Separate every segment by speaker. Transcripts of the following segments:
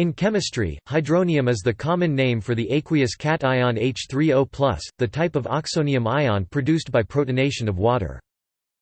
Speaker 1: In chemistry, hydronium is the common name for the aqueous cation H3O+, the type of oxonium ion produced by protonation of water.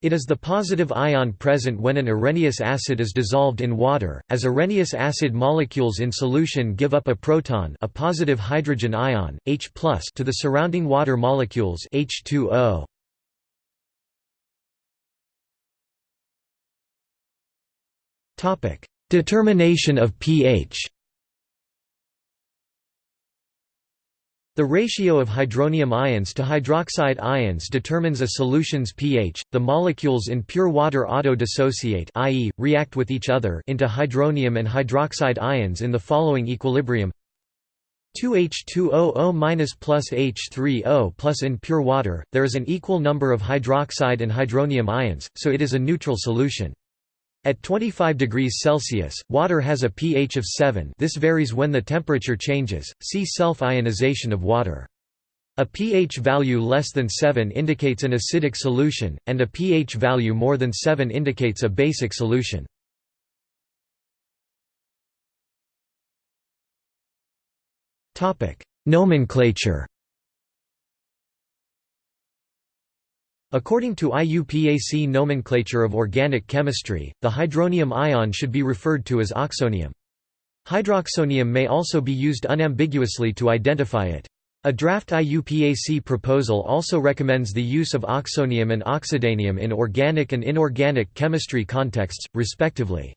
Speaker 1: It is the positive ion present when an Arrhenius acid is dissolved in water, as Arrhenius acid molecules in solution give up a proton a positive hydrogen ion, H+, to the surrounding water molecules H2O. Determination of pH The ratio of hydronium ions to hydroxide ions determines a solution's pH. The molecules in pure water auto-dissociate, i.e., react with each other into hydronium and hydroxide ions in the following equilibrium: 2H2OO- plus H3O plus in pure water, there is an equal number of hydroxide and hydronium ions, so it is a neutral solution. At 25 degrees Celsius, water has a pH of 7 this varies when the temperature changes, see self-ionization of water. A pH value less than 7 indicates an acidic solution, and a pH value more than 7 indicates a basic solution. Nomenclature According to IUPAC nomenclature of organic chemistry, the hydronium ion should be referred to as oxonium. Hydroxonium may also be used unambiguously to identify it. A draft IUPAC proposal also recommends the use of oxonium and oxidanium in organic and inorganic chemistry contexts, respectively.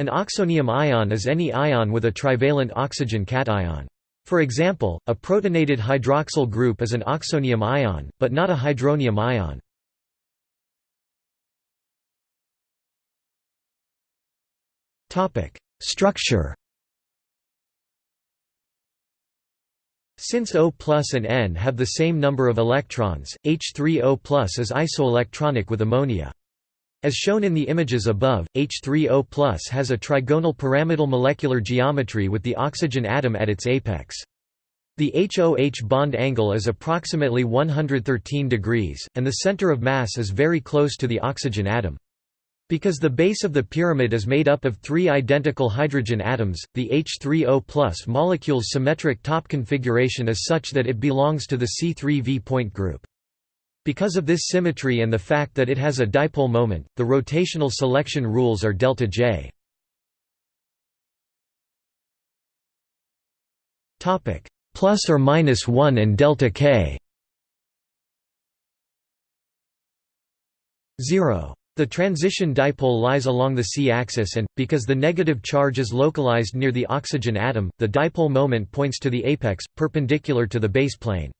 Speaker 1: An oxonium ion is any ion with a trivalent oxygen cation. For example, a protonated hydroxyl group is an oxonium ion, but not a hydronium ion. Structure Since O and N have the same number of electrons, H3O is isoelectronic with ammonia. As shown in the images above, H3O has a trigonal pyramidal molecular geometry with the oxygen atom at its apex. The HOH bond angle is approximately 113 degrees, and the center of mass is very close to the oxygen atom. Because the base of the pyramid is made up of three identical hydrogen atoms, the H3O molecule's symmetric top configuration is such that it belongs to the C3V point group. Because of this symmetry and the fact that it has a dipole moment, the rotational selection rules are delta J. Topic plus or minus 1 and delta K. 0. The transition dipole lies along the c-axis and, because the negative charge is localized near the oxygen atom, the dipole moment points to the apex, perpendicular to the base plane.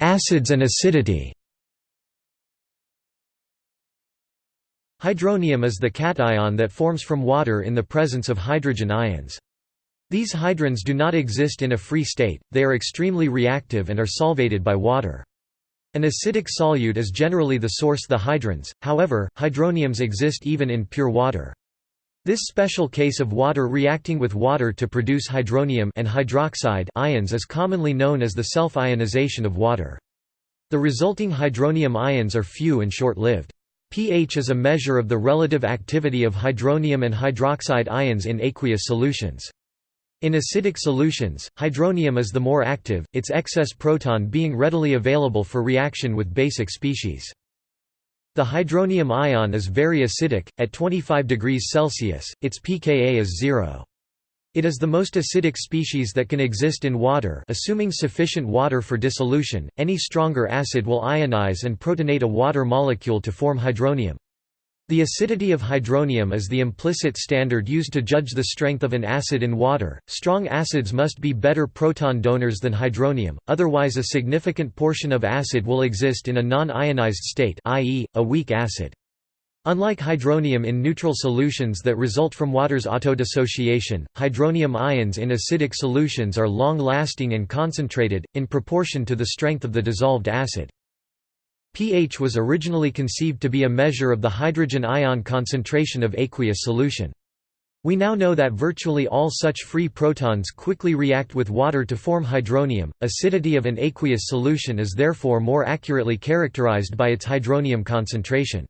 Speaker 1: Acids and acidity Hydronium is the cation that forms from water in the presence of hydrogen ions. These hydrons do not exist in a free state, they are extremely reactive and are solvated by water. An acidic solute is generally the source the hydrons, however, hydroniums exist even in pure water. This special case of water reacting with water to produce hydronium and hydroxide ions is commonly known as the self-ionization of water. The resulting hydronium ions are few and short-lived. pH is a measure of the relative activity of hydronium and hydroxide ions in aqueous solutions. In acidic solutions, hydronium is the more active, its excess proton being readily available for reaction with basic species. The hydronium ion is very acidic, at 25 degrees Celsius, its pKa is zero. It is the most acidic species that can exist in water assuming sufficient water for dissolution, any stronger acid will ionize and protonate a water molecule to form hydronium. The acidity of hydronium is the implicit standard used to judge the strength of an acid in water. Strong acids must be better proton donors than hydronium, otherwise a significant portion of acid will exist in a non-ionized state, i.e., a weak acid. Unlike hydronium in neutral solutions that result from water's autodissociation, hydronium ions in acidic solutions are long-lasting and concentrated, in proportion to the strength of the dissolved acid pH was originally conceived to be a measure of the hydrogen ion concentration of aqueous solution. We now know that virtually all such free protons quickly react with water to form hydronium. Acidity of an aqueous solution is therefore more accurately characterized by its hydronium concentration.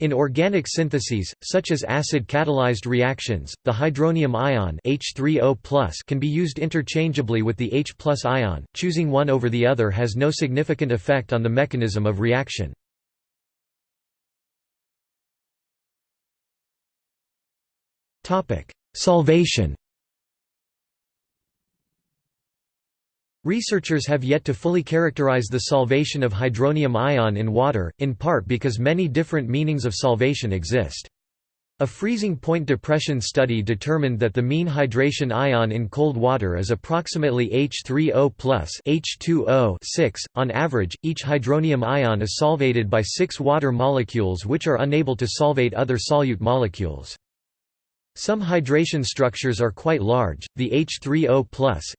Speaker 1: In organic syntheses, such as acid-catalyzed reactions, the hydronium ion H3O+ can be used interchangeably with the H ion, choosing one over the other has no significant effect on the mechanism of reaction. Solvation Researchers have yet to fully characterize the solvation of hydronium ion in water, in part because many different meanings of solvation exist. A freezing point depression study determined that the mean hydration ion in cold water is approximately H3O H2O 6. On average, each hydronium ion is solvated by six water molecules which are unable to solvate other solute molecules. Some hydration structures are quite large. The H3O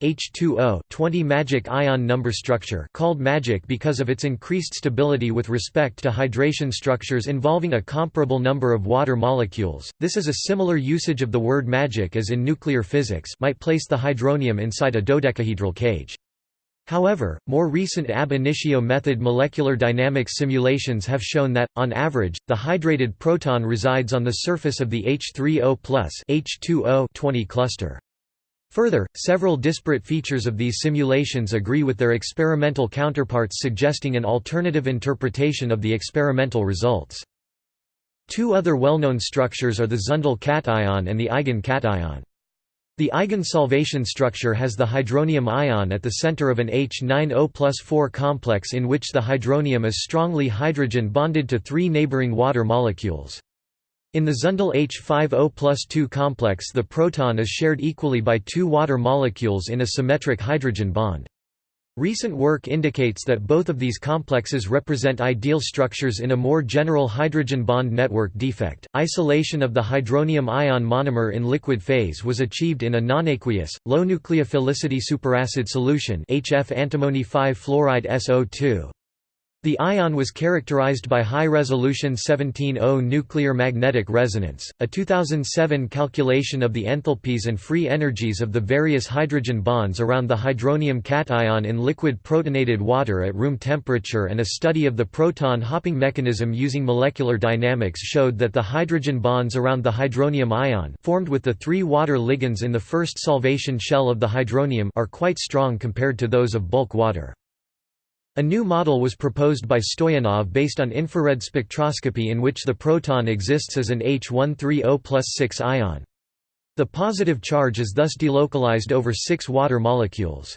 Speaker 1: H2O 20 magic ion number structure, called magic because of its increased stability with respect to hydration structures involving a comparable number of water molecules. This is a similar usage of the word magic as in nuclear physics, might place the hydronium inside a dodecahedral cage. However, more recent ab initio method molecular dynamics simulations have shown that, on average, the hydrated proton resides on the surface of the H3O H2O 20 cluster. Further, several disparate features of these simulations agree with their experimental counterparts suggesting an alternative interpretation of the experimental results. Two other well-known structures are the Zundel cation and the Eigen cation. The eigensolvation structure has the hydronium ion at the center of an H9O plus 4 complex in which the hydronium is strongly hydrogen bonded to three neighboring water molecules. In the Zundel H5O plus 2 complex the proton is shared equally by two water molecules in a symmetric hydrogen bond. Recent work indicates that both of these complexes represent ideal structures in a more general hydrogen bond network defect. Isolation of the hydronium ion monomer in liquid phase was achieved in a nonaqueous, low nucleophilicity superacid solution HF antimony 5 fluoride SO2. The ion was characterized by high-resolution 17O nuclear magnetic resonance. A 2007 calculation of the enthalpies and free energies of the various hydrogen bonds around the hydronium cation in liquid protonated water at room temperature and a study of the proton hopping mechanism using molecular dynamics showed that the hydrogen bonds around the hydronium ion formed with the three water ligands in the first solvation shell of the hydronium are quite strong compared to those of bulk water. A new model was proposed by Stoyanov based on infrared spectroscopy in which the proton exists as an H130 6 ion. The positive charge is thus delocalized over six water molecules.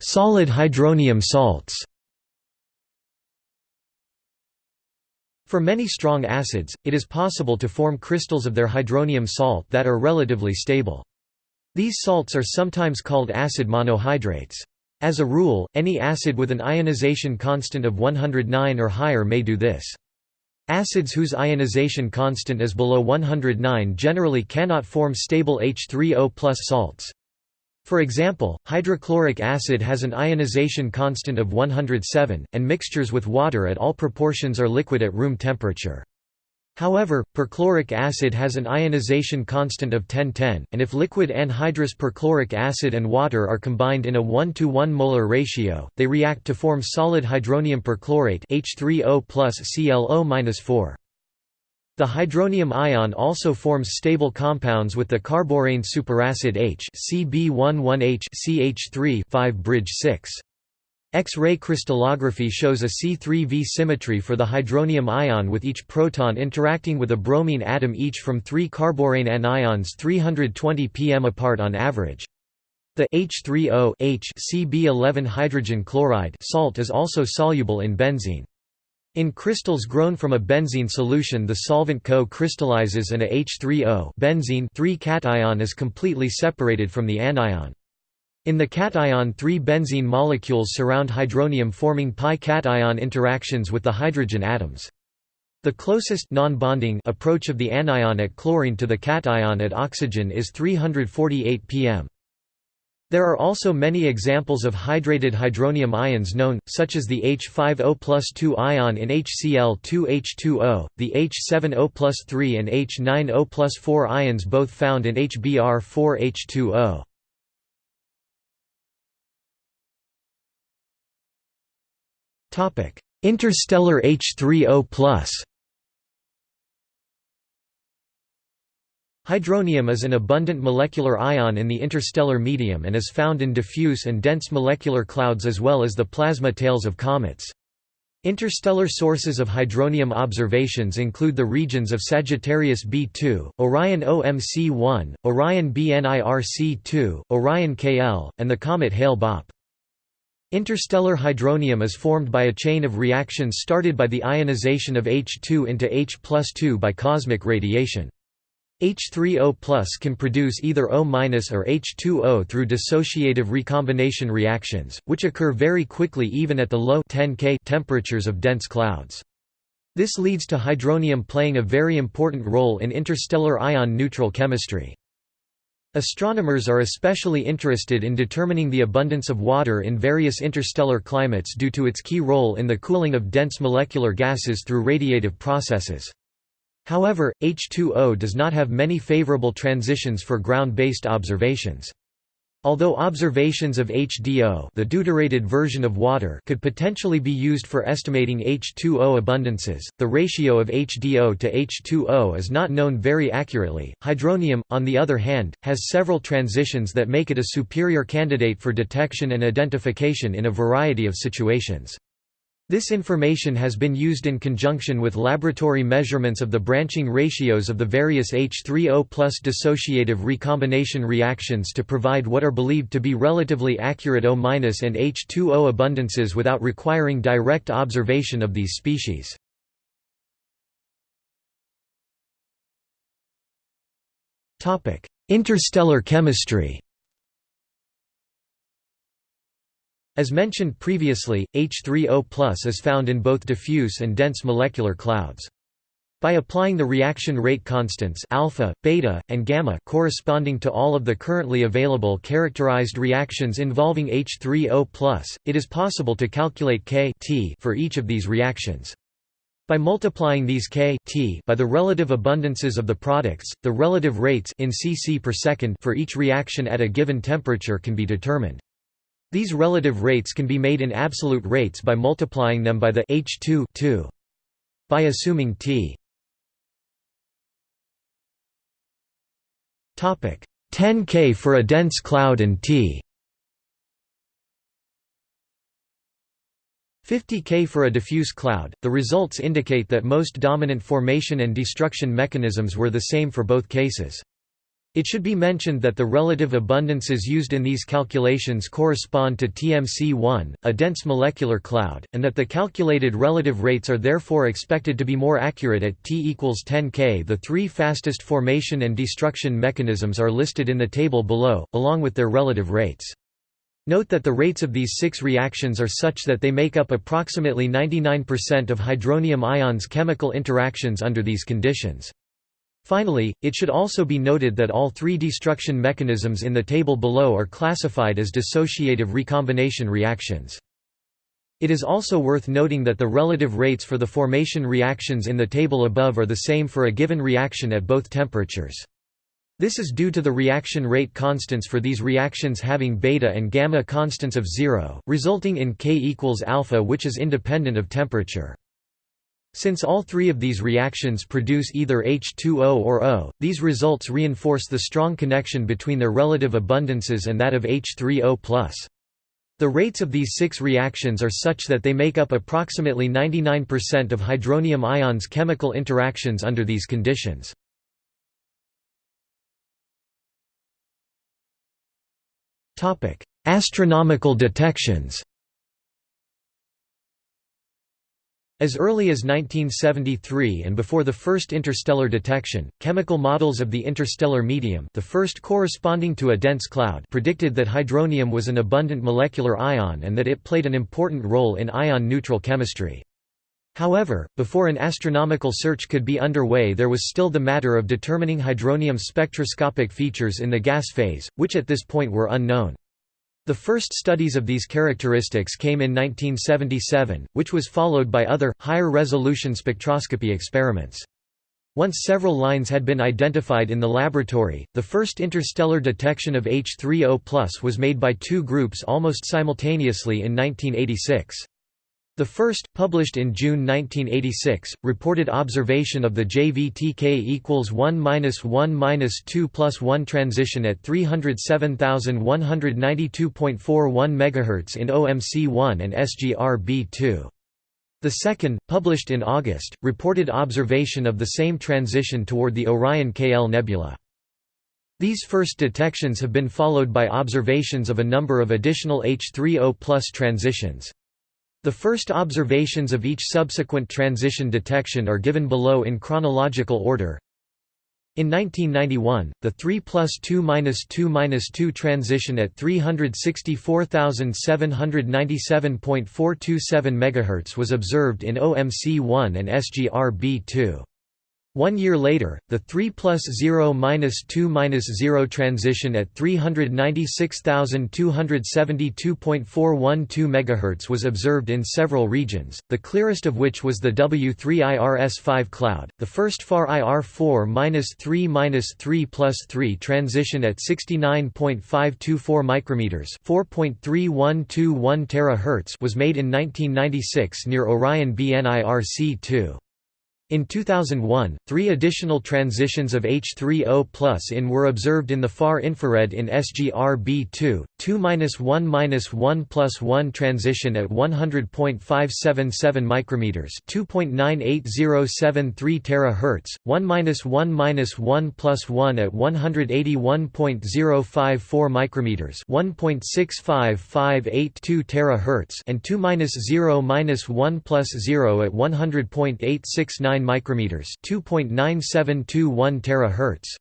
Speaker 1: Solid hydronium salts For many strong acids, it is possible to form crystals of their hydronium salt that are relatively stable. These salts are sometimes called acid monohydrates. As a rule, any acid with an ionization constant of 109 or higher may do this. Acids whose ionization constant is below 109 generally cannot form stable H3O plus salts. For example, hydrochloric acid has an ionization constant of 107, and mixtures with water at all proportions are liquid at room temperature. However, perchloric acid has an ionization constant of 1010, and if liquid anhydrous perchloric acid and water are combined in a 1 to 1 molar ratio, they react to form solid hydronium perchlorate H3O ClO-4. The hydronium ion also forms stable compounds with the carborane superacid H CB11H CH3 5 bridge 6. X-ray crystallography shows a C3V symmetry for the hydronium ion with each proton interacting with a bromine atom each from three carborane anions 320 pm apart on average. The H3O H CB11 hydrogen chloride salt is also soluble in benzene. In crystals grown from a benzene solution the solvent co-crystallizes and a H3O benzene cation is completely separated from the anion. In the cation three benzene molecules surround hydronium forming pi-cation interactions with the hydrogen atoms. The closest non-bonding approach of the anion at chlorine to the cation at oxygen is 348 pm. There are also many examples of hydrated hydronium ions known, such as the H5O plus 2 ion in HCl2H2O, the H7O plus 3 and H9O plus 4 ions both found in HBr4H2O. Interstellar H3O+. Hydronium is an abundant molecular ion in the interstellar medium and is found in diffuse and dense molecular clouds as well as the plasma tails of comets. Interstellar sources of hydronium observations include the regions of Sagittarius B2, Orion OMC1, Orion BNIRC2, Orion KL, and the comet Hale-Bopp. Interstellar hydronium is formed by a chain of reactions started by the ionization of H2 into H 2 by cosmic radiation. H3O can produce either O- or H2O through dissociative recombination reactions, which occur very quickly even at the low 10 K temperatures of dense clouds. This leads to hydronium playing a very important role in interstellar ion neutral chemistry. Astronomers are especially interested in determining the abundance of water in various interstellar climates due to its key role in the cooling of dense molecular gases through radiative processes. However, H2O does not have many favorable transitions for ground-based observations. Although observations of HDO the deuterated version of water could potentially be used for estimating H2O abundances, the ratio of HDO to H2O is not known very accurately. Hydronium, on the other hand, has several transitions that make it a superior candidate for detection and identification in a variety of situations. This information has been used in conjunction with laboratory measurements of the branching ratios of the various H3O plus dissociative recombination reactions to provide what are believed to be relatively accurate O- and H2O abundances without requiring direct observation of these species. Interstellar chemistry As mentioned previously, H3O is found in both diffuse and dense molecular clouds. By applying the reaction rate constants alpha, beta, and gamma corresponding to all of the currently available characterized reactions involving H3O+, it is possible to calculate K T for each of these reactions. By multiplying these K T by the relative abundances of the products, the relative rates in cc per second for each reaction at a given temperature can be determined. These relative rates can be made in absolute rates by multiplying them by the H2 2. By assuming T Topic 10 K for a dense cloud and T 50 K for a diffuse cloud, the results indicate that most dominant formation and destruction mechanisms were the same for both cases. It should be mentioned that the relative abundances used in these calculations correspond to TMC1, a dense molecular cloud, and that the calculated relative rates are therefore expected to be more accurate at T equals 10 K. The three fastest formation and destruction mechanisms are listed in the table below, along with their relative rates. Note that the rates of these six reactions are such that they make up approximately 99% of hydronium ions chemical interactions under these conditions. Finally, it should also be noted that all three destruction mechanisms in the table below are classified as dissociative recombination reactions. It is also worth noting that the relative rates for the formation reactions in the table above are the same for a given reaction at both temperatures. This is due to the reaction rate constants for these reactions having beta and gamma constants of zero, resulting in K equals alpha which is independent of temperature. Since all three of these reactions produce either H2O or O, these results reinforce the strong connection between their relative abundances and that of H3O+. The rates of these six reactions are such that they make up approximately 99% of hydronium ions chemical interactions under these conditions. Astronomical detections As early as 1973 and before the first interstellar detection, chemical models of the interstellar medium the first corresponding to a dense cloud predicted that hydronium was an abundant molecular ion and that it played an important role in ion-neutral chemistry. However, before an astronomical search could be underway there was still the matter of determining hydronium's spectroscopic features in the gas phase, which at this point were unknown. The first studies of these characteristics came in 1977, which was followed by other, higher-resolution spectroscopy experiments. Once several lines had been identified in the laboratory, the first interstellar detection of H3O was made by two groups almost simultaneously in 1986. The first, published in June 1986, reported observation of the JVTK equals 1 minus 1 minus 2 plus 1 transition at 307,192.41 MHz in OMC1 and SGR-B2. The second, published in August, reported observation of the same transition toward the Orion KL nebula. These first detections have been followed by observations of a number of additional H3O transitions. The first observations of each subsequent transition detection are given below in chronological order. In 1991, the 3 plus 2 minus 2 minus 2 transition at 364,797.427 MHz was observed in OMC1 and SGR-B2. One year later, the 3 plus 0 minus 2 minus 0 transition at 396,272.412 MHz was observed in several regions, the clearest of which was the W3IRS5 cloud. The first far IR4 minus 3 minus 3 plus 3 transition at 69.524 micrometers (4.3121 terahertz) was made in 1996 near Orion BNIRC2. In 2001, three additional transitions of H3O in were observed in the far infrared in SGR-B2, 2-1-1 plus 1 transition at 100.577 micrometers, 2.98073 terahertz, 1-1-1 plus 1 at 181.054 micrometers, 1.65582 terahertz, and 2-0-1 plus 0 at 100.869 micrometers, 2.9721 terahertz.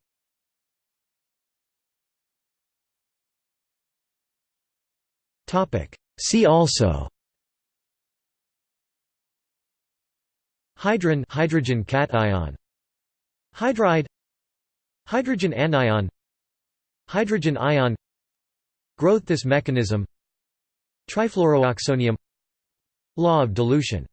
Speaker 1: Topic. See also. Hydron hydrogen cation Hydride. Hydrogen anion. Hydrogen ion. Grotthuss mechanism. Trifluorooxonium Law of dilution